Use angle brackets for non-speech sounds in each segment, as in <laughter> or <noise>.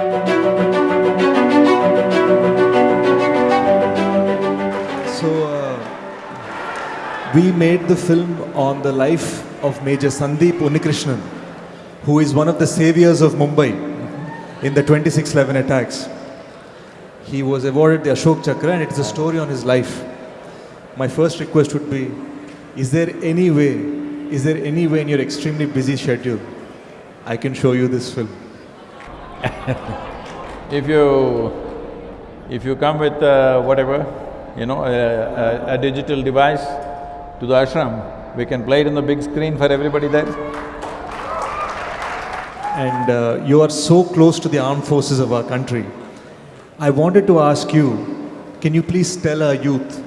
So, uh, we made the film on the life of Major Sandeep Unnikrishnan, who is one of the saviors of Mumbai in the 2611 attacks. He was awarded the Ashok Chakra, and it is a story on his life. My first request would be Is there any way, is there any way in your extremely busy schedule I can show you this film? <laughs> If you… if you come with uh, whatever, you know, a, a, a digital device to the ashram, we can play it on the big screen for everybody there. and uh, you are so close to the armed forces of our country. I wanted to ask you, can you please tell our youth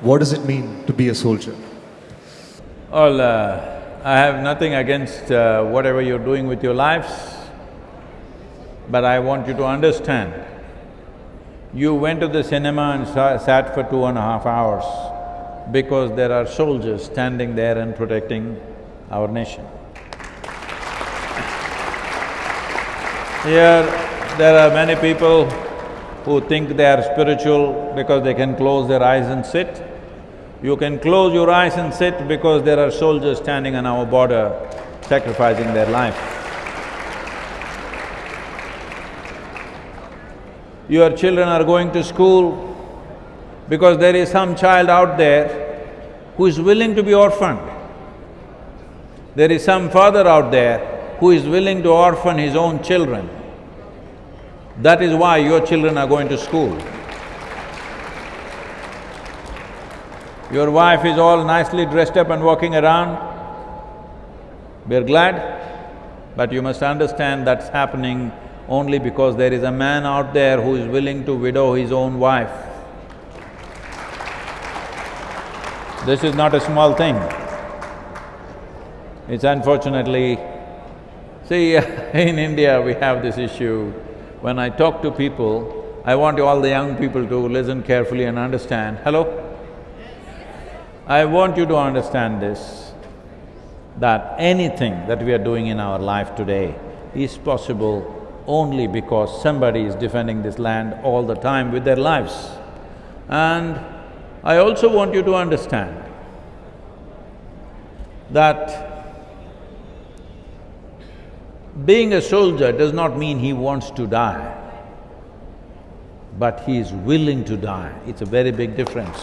what does it mean to be a soldier? Well, uh, I have nothing against uh, whatever you're doing with your lives, but I want you to understand, you went to the cinema and sa- sat for two and a half hours because there are soldiers standing there and protecting our nation. Here, there are many people who think they are spiritual because they can close their eyes and sit. You can close your eyes and sit because there are soldiers standing on our border sacrificing their life. Your children are going to school because there is some child out there who is willing to be orphaned. There is some father out there who is willing to orphan his own children. That is why your children are going to school. Your wife is all nicely dressed up and walking around, we're glad, but you must understand that's happening only because there is a man out there who is willing to widow his own wife. This is not a small thing. It's unfortunately… See, <laughs> in India we have this issue. When I talk to people, I want all the young people to listen carefully and understand. Hello? I want you to understand this, that anything that we are doing in our life today is possible only because somebody is defending this land all the time with their lives. And I also want you to understand that being a soldier does not mean he wants to die, but he is willing to die. It's a very big difference.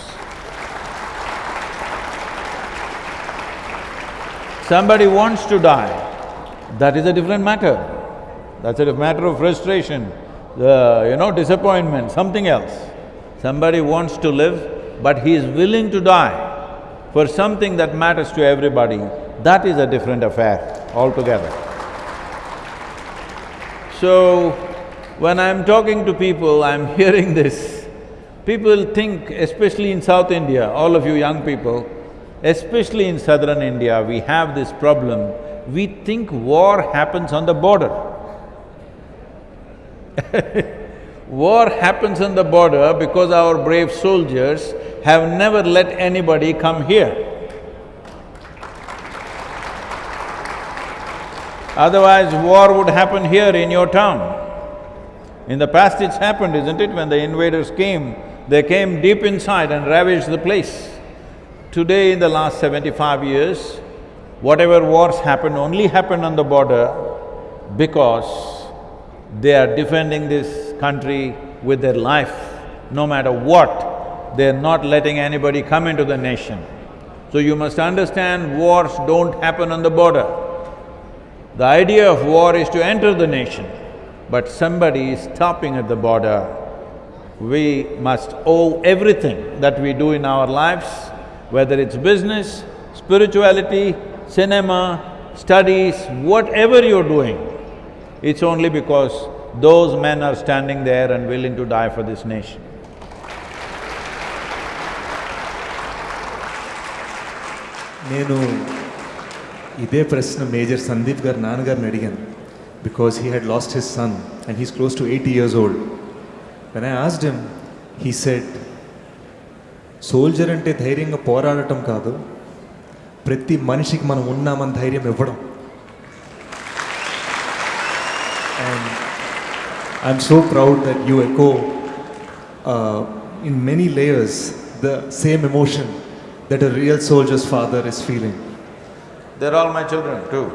Somebody wants to die, that is a different matter. That's a matter of frustration, you know, disappointment, something else. Somebody wants to live, but he is willing to die for something that matters to everybody, that is a different affair altogether. So, when I'm talking to people, I'm <laughs> hearing this. People think, especially in South India, all of you young people, especially in southern India, we have this problem, we think war happens on the border. <laughs> war happens on the border because our brave soldiers have never let anybody come here. Otherwise, war would happen here in your town. In the past it's happened, isn't it? When the invaders came, they came deep inside and ravaged the place. Today, in the last seventy-five years, whatever wars happened only happened on the border because they are defending this country with their life, no matter what, they're not letting anybody come into the nation. So you must understand, wars don't happen on the border. The idea of war is to enter the nation, but somebody is stopping at the border. We must owe everything that we do in our lives whether it's business, spirituality, cinema, studies, whatever you're doing, it's only because those men are standing there and willing to die for this nation. నేను ఇదే ప్రశ్న major Sandeep గారు నాన్నగారిని అడిగాను because he had lost his son and he's close to eighty years old when I asked him he said soldier అంటే ధైర్యంగా పోరాడటం కాదు ప్రతి మనిషికి మనం ఉన్నామని ధైర్యం ఇవ్వడం I'm so proud that you echo uh, in many layers the same emotion that a real soldier's father is feeling. They're all my children too.